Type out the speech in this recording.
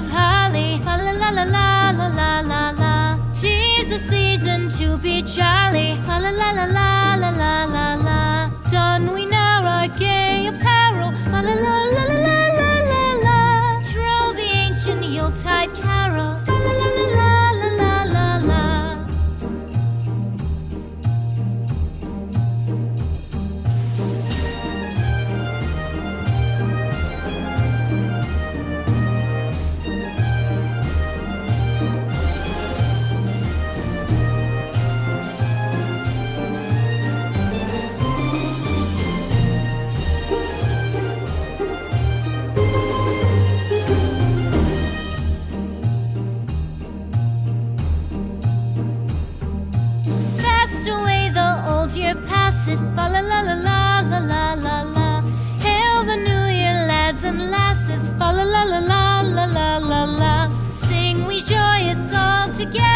Of holly. La la la la la la la la. Tis the season to be jolly. La la la la la la la la. voices, fa la la la la la la la la. Hail the new year, lads and lasses, fa la la la la la la la. Sing we joyous all together.